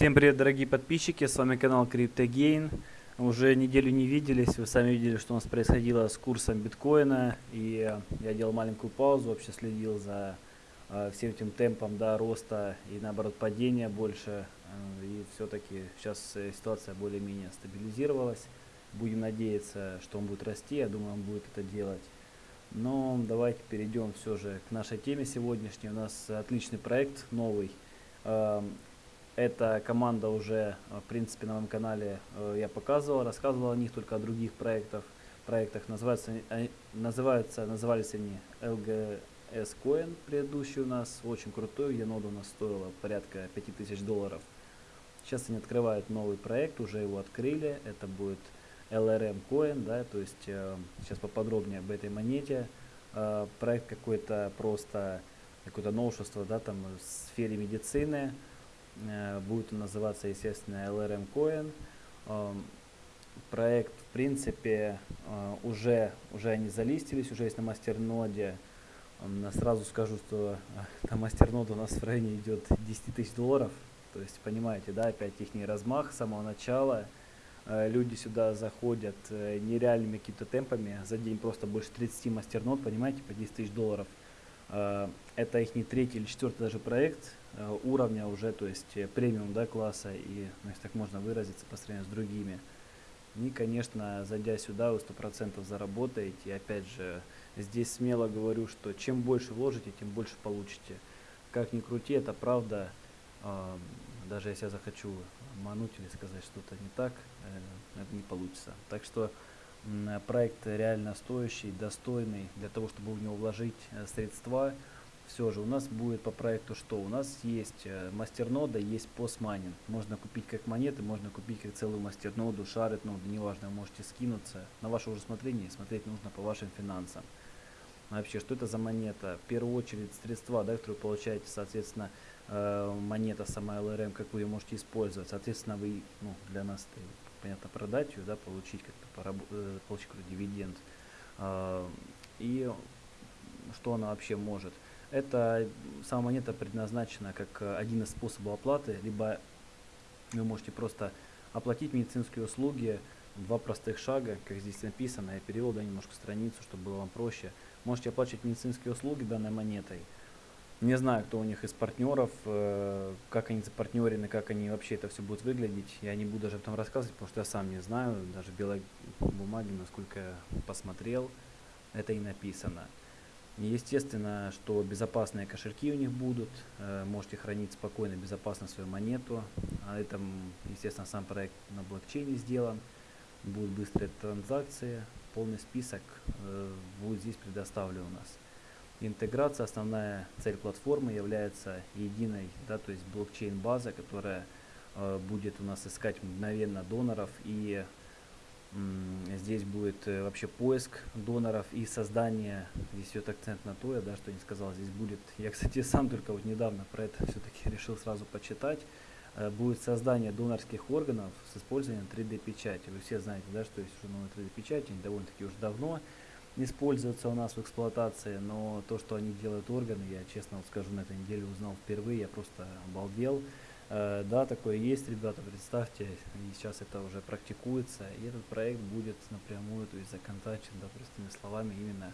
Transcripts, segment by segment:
Всем привет, дорогие подписчики, с вами канал CryptoGain. Уже неделю не виделись, вы сами видели, что у нас происходило с курсом биткоина. И э, я делал маленькую паузу, вообще следил за э, всем этим темпом да, роста и наоборот падения больше. Э, и все-таки сейчас ситуация более-менее стабилизировалась. Будем надеяться, что он будет расти, я думаю, он будет это делать. Но давайте перейдем все же к нашей теме сегодняшней. У нас отличный проект новый. Эта команда уже, э, в принципе, на моем канале э, я показывал, рассказывал о них, только о других проектах. проектах. Называются, называются, назывались они LGS Coin, предыдущий у нас, очень крутой, где нода у нас стоила порядка 5000 долларов. Сейчас они открывают новый проект, уже его открыли, это будет LRM Coin, да, то есть э, сейчас поподробнее об этой монете. Э, проект какой-то просто, какое-то новшество, да, там в сфере медицины, Э, будет он называться, естественно, LRM Coin. Эм, проект, в принципе, э, уже, уже они залистились, уже есть на мастерноде. Сразу скажу, что на мастерноду у нас в районе идет 10 тысяч долларов. То есть, понимаете, да, опять их размах с самого начала. Э, люди сюда заходят нереальными какими-то темпами. За день просто больше 30 мастернод, понимаете, по 10 тысяч долларов. Это их не третий или четвертый даже проект Э, уровня уже, то есть э, премиум да, класса, и, ну, если так можно выразиться, по сравнению с другими. И, конечно, зайдя сюда, вы 100% заработаете. И опять же, здесь смело говорю, что чем больше вложите, тем больше получите. Как ни крути, это правда. Э, даже если я захочу мануть или сказать что-то не так, э, это не получится. Так что э, проект реально стоящий, достойный для того, чтобы в него вложить э, средства все же у нас будет по проекту что? У нас есть э, мастернода, есть постмайнинг. Можно купить как монеты, можно купить как целую мастерноду, шарит ноду, неважно, можете скинуться. На ваше уже смотрение, смотреть нужно по вашим финансам. Вообще, что это за монета? В первую очередь средства, да, которые получаете, соответственно, э, монета сама LRM, как вы ее можете использовать. Соответственно, вы, ну, для нас, это, понятно, продать ее, да, получить как-то, э, получить какой-то дивиденд. Э, и что она вообще может? Эта сама монета предназначена как э, один из способов оплаты, либо вы можете просто оплатить медицинские услуги два простых шага, как здесь написано, я перевел да, немножко страницу, чтобы было вам проще. Можете оплачивать медицинские услуги данной монетой. Не знаю, кто у них из партнеров, э, как они запартнерены, как они вообще это все будет выглядеть. Я не буду даже об этом рассказывать, потому что я сам не знаю, даже белой бумаги, насколько я посмотрел, это и написано. Естественно, что безопасные кошельки у них будут, э, можете хранить спокойно, безопасно свою монету. А это, естественно, сам проект на блокчейне сделан, будут быстрые транзакции, полный список э, будет здесь предоставлен у нас. Интеграция, основная цель платформы является единой, да, то есть блокчейн-база, которая э, будет у нас искать мгновенно доноров и Здесь будет э, вообще поиск доноров и создание, здесь идет акцент на то, я да, что не сказал, здесь будет, я, кстати, сам только вот недавно про это все-таки решил сразу почитать, э, будет создание донорских органов с использованием 3D-печати. Вы все знаете, да, что есть уже новые 3D-печати, они довольно-таки уже давно используются у нас в эксплуатации, но то, что они делают органы, я честно вот скажу, на этой неделе узнал впервые, я просто обалдел. Э, да, такое есть, ребята, представьте, сейчас это уже практикуется, и этот проект будет напрямую, то есть законтачен, да, простыми словами, именно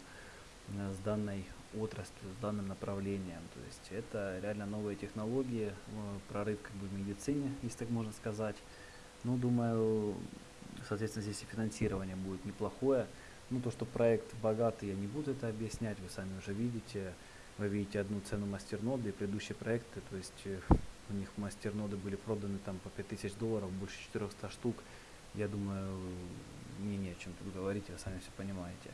э, с данной отраслью, с данным направлением. То есть это реально новые технологии, э, прорыв как бы в медицине, если так можно сказать. Ну, думаю, соответственно, здесь и финансирование будет неплохое. Ну, то, что проект богатый, я не буду это объяснять, вы сами уже видите. Вы видите одну цену мастерноды и предыдущие проекты, то есть у них мастерноды были проданы там по 5000 долларов, больше 400 штук. Я думаю, мне не о чем тут говорить, вы сами все понимаете.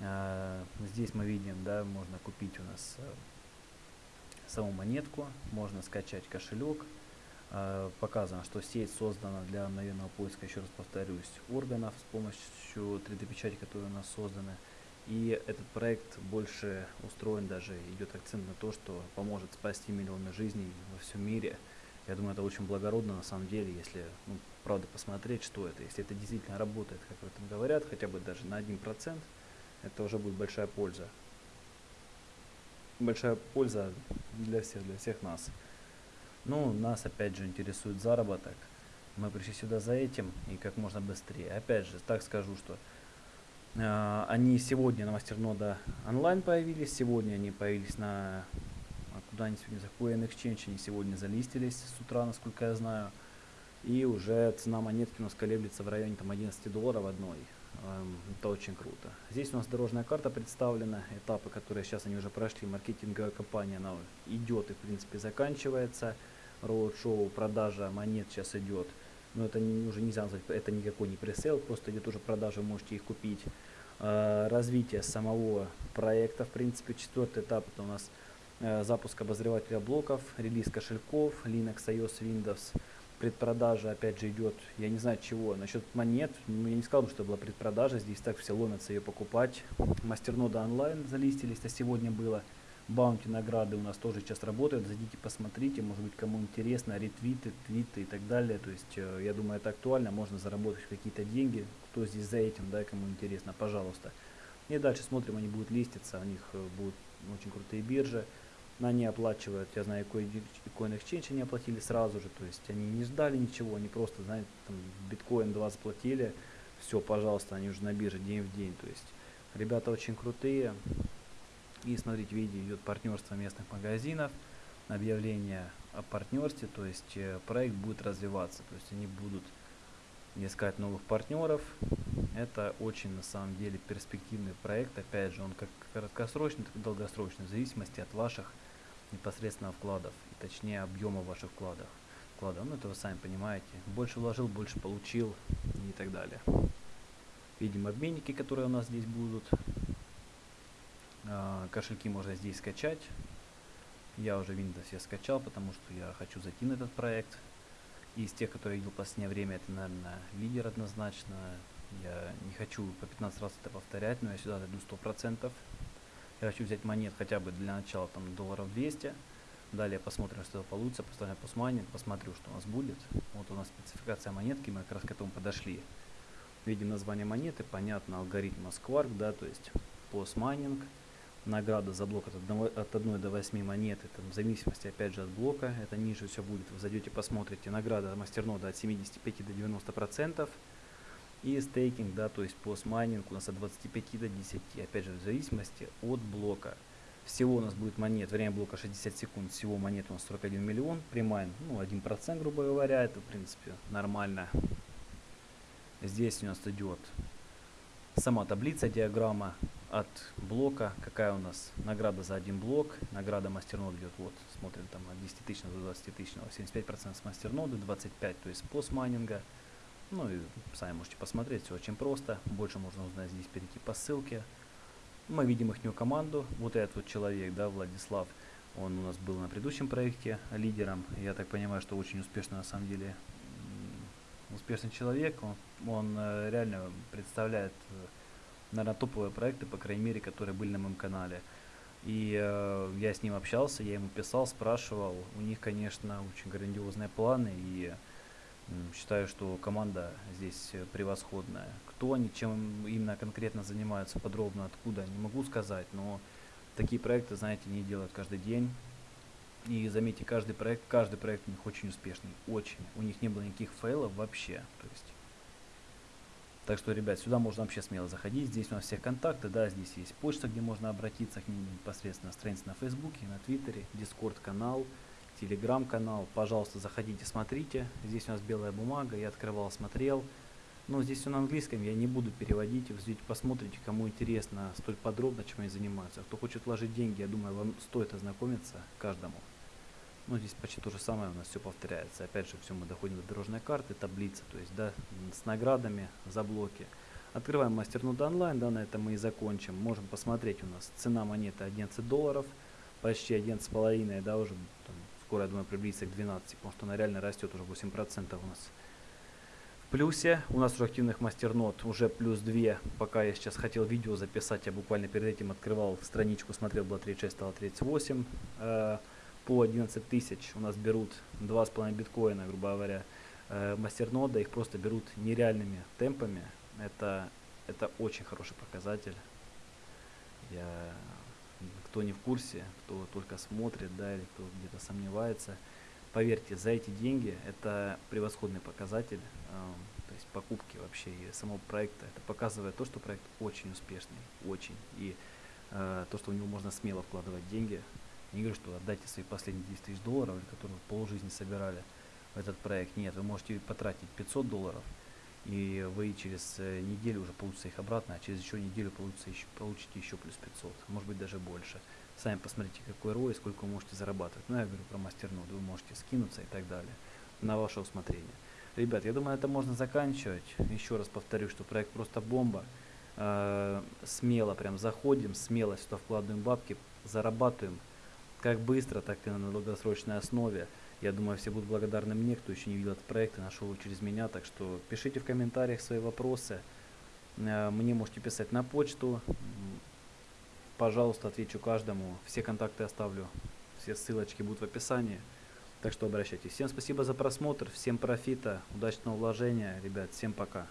А, здесь мы видим, да, можно купить у нас а, саму монетку, можно скачать кошелек. А, показано, что сеть создана для мгновенного поиска, еще раз повторюсь, органов с помощью 3D-печати, которые у нас созданы. И этот проект больше устроен, даже идет акцент на то, что поможет спасти миллионы жизней во всем мире. Я думаю, это очень благородно на самом деле, если, ну, правда, посмотреть, что это. Если это действительно работает, как в этом говорят, хотя бы даже на 1%, это уже будет большая польза. Большая польза для всех, для всех нас. Ну, нас опять же интересует заработок. Мы пришли сюда за этим и как можно быстрее. Опять же, так скажу, что они сегодня на мастернода онлайн появились, сегодня они появились на... А куда они сегодня заходят? Exchange они сегодня залистились с утра, насколько я знаю. И уже цена монетки у нас колеблется в районе там, 11 долларов одной. Эм, это очень круто. Здесь у нас дорожная карта представлена, этапы, которые сейчас они уже прошли, маркетинговая кампания, она идет и в принципе заканчивается. Роуд-шоу, продажа монет сейчас идет. Но это не, уже нельзя назвать, это никакой не пресейл, просто идет уже продажа, можете их купить. Э, развитие самого проекта, в принципе, четвертый этап это у нас э, запуск обозревателя блоков, релиз кошельков, Linux, iOS, Windows, предпродажа опять же идет, я не знаю чего, насчет монет, ну, я не сказал что была предпродажа, здесь так все ломятся ее покупать. Мастернода онлайн залистились, а сегодня было. Баунти награды у нас тоже сейчас работают, зайдите посмотрите, может быть кому интересно, ретвиты, твиты и так далее. То есть э, я думаю это актуально, можно заработать какие-то деньги, кто здесь за этим, да, кому интересно, пожалуйста. И дальше смотрим, они будут листиться, у них э, будут очень крутые биржи. Они оплачивают, я знаю, Coin Exchange они оплатили сразу же, то есть они не ждали ничего, они просто, знаете, там биткоин 2 заплатили, все, пожалуйста, они уже на бирже день в день, то есть ребята очень крутые. И смотрите, видите, идет партнерство местных магазинов, объявление о партнерстве, то есть э, проект будет развиваться, то есть они будут искать новых партнеров. Это очень на самом деле перспективный проект, опять же, он как краткосрочный, так и долгосрочный, в зависимости от ваших непосредственно вкладов, и точнее объема ваших вкладов. вкладов. Ну это вы сами понимаете. Больше вложил, больше получил и так далее. Видим обменники, которые у нас здесь будут. А, кошельки можно здесь скачать. Я уже Windows я скачал, потому что я хочу зайти на этот проект. И из тех, которые я видел в последнее время, это, наверное, лидер однозначно. Я не хочу по 15 раз это повторять, но я сюда дойду 100%. Я хочу взять монет хотя бы для начала там долларов 200. Далее посмотрим, что получится. Поставим постмайнинг, посмотрю, что у нас будет. Вот у нас спецификация монетки, мы как раз к этому подошли. Видим название монеты, понятно, алгоритм Squark, да, то есть постмайнинг. Награда за блок от, одного, от 1 до 8 монет, это в зависимости опять же от блока, это ниже все будет. Вы зайдете, посмотрите, награда мастернода от 75 до 90 процентов. И стейкинг, да, то есть постмайнинг у нас от 25 до 10, опять же в зависимости от блока. Всего у нас будет монет, время блока 60 секунд, всего монет у нас 41 миллион, примайн, ну 1% грубо говоря, это в принципе нормально. Здесь у нас идет сама таблица, диаграмма от блока, какая у нас награда за один блок, награда мастернод идет, вот, смотрим там от 10 тысяч до 20 тысяч, 75% с мастерноды, 25, то есть постмайнинга. Ну и сами можете посмотреть, все очень просто. Больше можно узнать здесь, перейти по ссылке. Мы видим их команду. Вот этот вот человек, да, Владислав, он у нас был на предыдущем проекте лидером. Я так понимаю, что очень успешно на самом деле успешный человек. Он, он э, реально представляет, э, наверное, топовые проекты, по крайней мере, которые были на моем канале. И э, я с ним общался, я ему писал, спрашивал. У них, конечно, очень грандиозные планы. И Считаю, что команда здесь э, превосходная. Кто они, чем именно конкретно занимаются, подробно откуда, не могу сказать, но такие проекты, знаете, не делают каждый день. И заметьте, каждый проект, каждый проект у них очень успешный, очень. У них не было никаких фейлов вообще. То есть. Так что, ребят, сюда можно вообще смело заходить. Здесь у нас все контакты, да, здесь есть почта, где можно обратиться к ним непосредственно, страница на Фейсбуке, на Твиттере, Дискорд канал телеграм-канал. Пожалуйста, заходите, смотрите. Здесь у нас белая бумага, я открывал, смотрел. Но здесь все на английском, я не буду переводить. Вы посмотрите, кому интересно столь подробно, чем они занимаются. Кто хочет вложить деньги, я думаю, вам стоит ознакомиться каждому. Ну, здесь почти то же самое у нас все повторяется. Опять же, все мы доходим до дорожной карты, таблицы, то есть, да, с наградами за блоки. Открываем мастернод онлайн, да, на этом мы и закончим. Можем посмотреть у нас цена монеты 11 долларов, почти 11,5, да, уже там, скоро, я думаю, приблизится к 12, потому что она реально растет уже 8% у нас. Плюсе у нас уже активных мастернот уже плюс 2, пока я сейчас хотел видео записать, я буквально перед этим открывал страничку, смотрел, было 36, стало 38. Э, по 11 тысяч у нас берут 2,5 биткоина, грубо говоря, э, мастернода, их просто берут нереальными темпами. Это, это очень хороший показатель. Я кто не в курсе, кто только смотрит, да, или кто где-то сомневается, Поверьте, за эти деньги это превосходный показатель, эм, то есть покупки вообще и самого проекта. Это показывает то, что проект очень успешный, очень. И э, то, что в него можно смело вкладывать деньги. Не говорю, что отдайте свои последние 10 тысяч долларов, которые вы полжизни собирали в этот проект. Нет, вы можете потратить 500 долларов, и вы через э, неделю уже получите их обратно, а через еще неделю получится еще, получите еще плюс 500, может быть даже больше. Сами посмотрите, какой ROI, сколько вы можете зарабатывать. Ну, я говорю про мастернод, вы можете скинуться и так далее, на ваше усмотрение. Ребят, я думаю, это можно заканчивать. Еще раз повторю, что проект просто бомба. Э, смело прям заходим, смело сюда вкладываем бабки, зарабатываем как быстро, так и на долгосрочной основе. Я думаю, все будут благодарны мне, кто еще не видел этот проект и нашел его через меня. Так что пишите в комментариях свои вопросы. Э, мне можете писать на почту. Пожалуйста, отвечу каждому. Все контакты оставлю. Все ссылочки будут в описании. Так что обращайтесь. Всем спасибо за просмотр. Всем профита, удачного вложения. Ребят, всем пока.